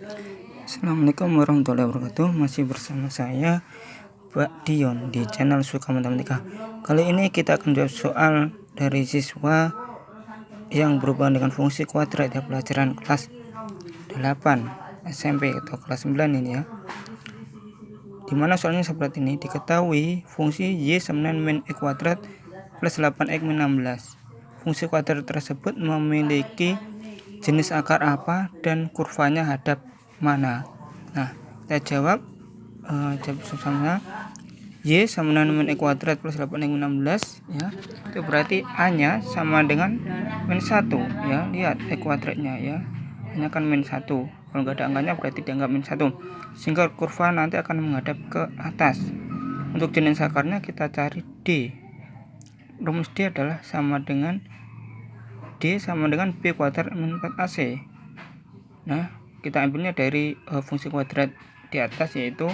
Assalamualaikum warahmatullahi wabarakatuh. Masih bersama saya Pak Dion di channel Suka Matematika. Kali ini kita akan jawab soal dari siswa Yang berhubungan dengan fungsi kuadrat ya Pelajaran kelas 8 SMP atau kelas 9 ini ya. Di mana soalnya seperti ini Diketahui fungsi Y sama min E kuadrat plus 8X min 16 Fungsi kuadrat tersebut memiliki jenis akar apa dan kurvanya hadap mana? Nah kita jawab uh, jawab sama Y sama dengan E kuadrat plus 8 min 16 ya. Itu berarti A nya sama dengan min 1 ya. Lihat E kuadratnya ya. Hanya kan min 1 kalau nggak ada angkanya berarti dianggap min 1 sehingga kurva nanti akan menghadap ke atas. Untuk jenis akarnya kita cari D. Rumus D adalah sama dengan D sama dengan B kuadrat min 4AC. Nah, kita ambilnya dari uh, fungsi kuadrat di atas yaitu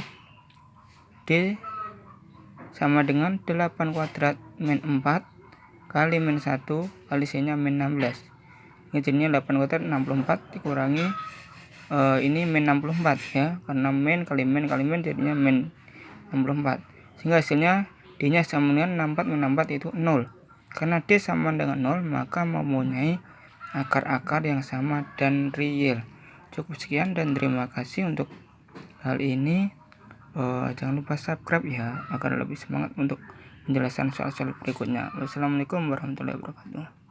D sama dengan 8 kuadrat min 4 kali min 1 kali C nya min 16 ini jadinya 8 kuadrat 64 dikurangi uh, ini min 64 ya karena min kali min kali min jadinya min 64 sehingga hasilnya D nya sama dengan 64 min 64 itu 0 karena D sama dengan 0, maka mempunyai akar-akar yang sama dan real. Cukup sekian dan terima kasih untuk hal ini. Uh, jangan lupa subscribe ya, agar lebih semangat untuk menjelaskan soal-soal berikutnya. Wassalamualaikum warahmatullahi wabarakatuh.